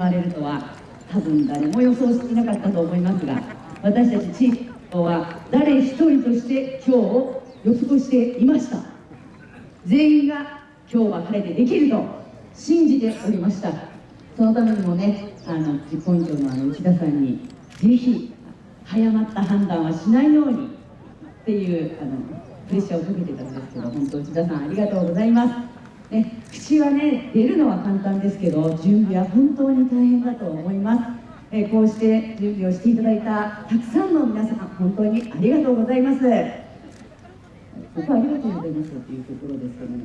われるとは多分誰も予想していなかったと思いますが私たち地域は誰一人として今日を予測していました。全員が今日は晴れてできると信じておりました。そのためにもねあの実行委員長のあの内田さんにぜひ早まった判断はしないようにっていうあのプレッシャーをかけてたんですけど本当内田さんありがとうございます。ね、口はね出るのは簡単ですけど準備は本当に大変だと思います、えこうして準備をしていただいたたくさんの皆さん本当にありがとうございます。ここありがとうございますっていうところですけども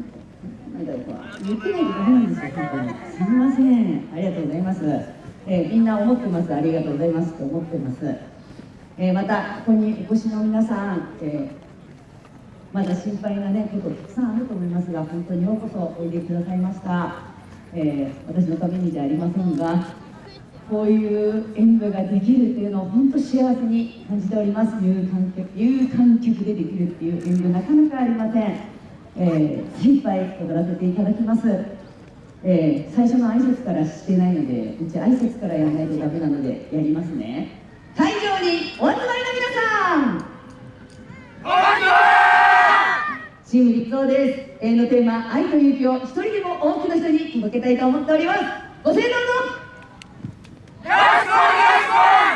なんだろう言ってないとダメなんですよ本当に。すみません。ありがとうございます、えみんな思ってますありがとうございますと思ってます、えまたここにお越しの皆さん、えーまだ心配な、ね、ことたくさんあると思いますが本当にようこそおいでくださいました、えー、私のためにじゃありませんがこういう演舞ができるっていうのを本当幸せに感じております。有観客有観客でできるっていう演舞なかなかありません、えー、精一杯踊らせていただきます。えー、最初の挨拶からしてないのでうち挨拶からやらないとダメなのでやりますね。会場にお集まりの皆さんチーム立東です。永遠のテーマ、愛と勇気を一人でも多くの人に届けたいと思っております。ご清聴のよろしくお願いしま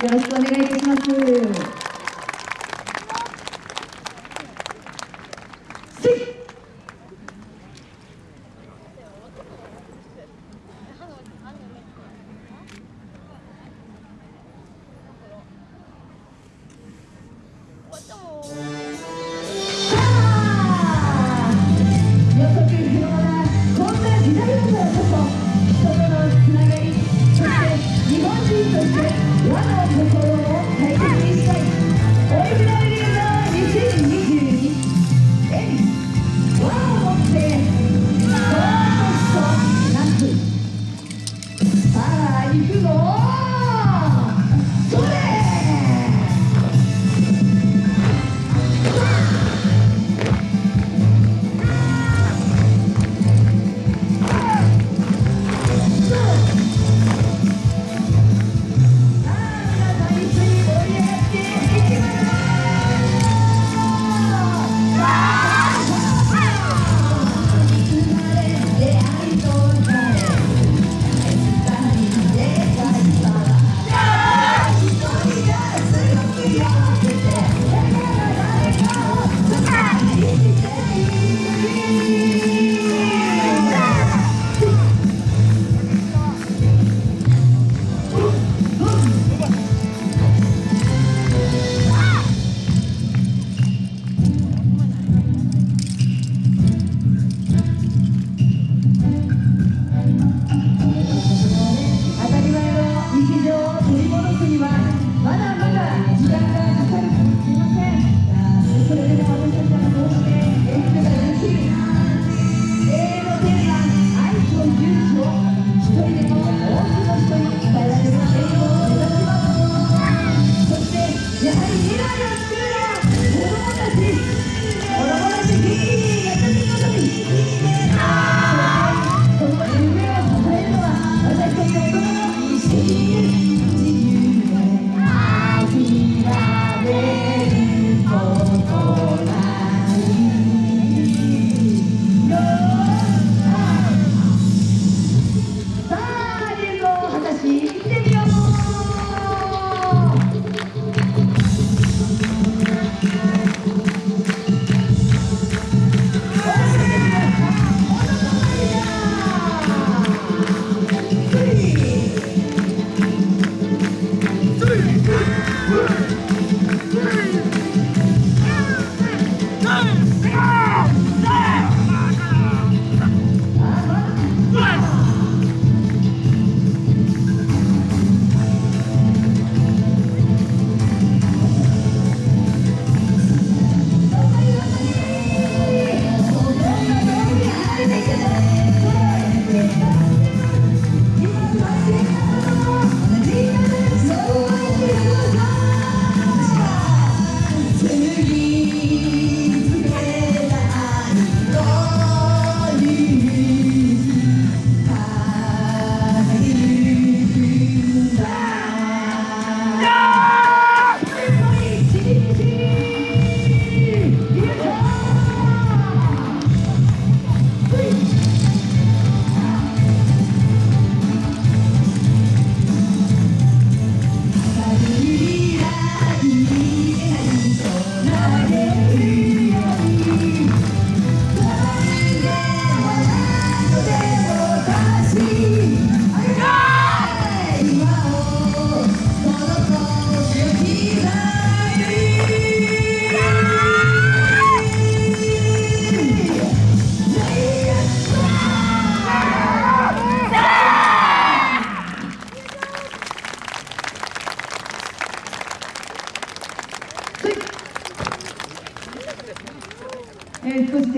す。よろしくお願いいたします。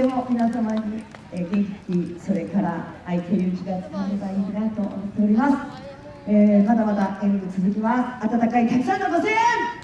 ー少しでも皆様に、えー元気それから愛と勇気が伝わればいいなと思っております、えーまだまだ演舞続きます。温かいたくさんのご声援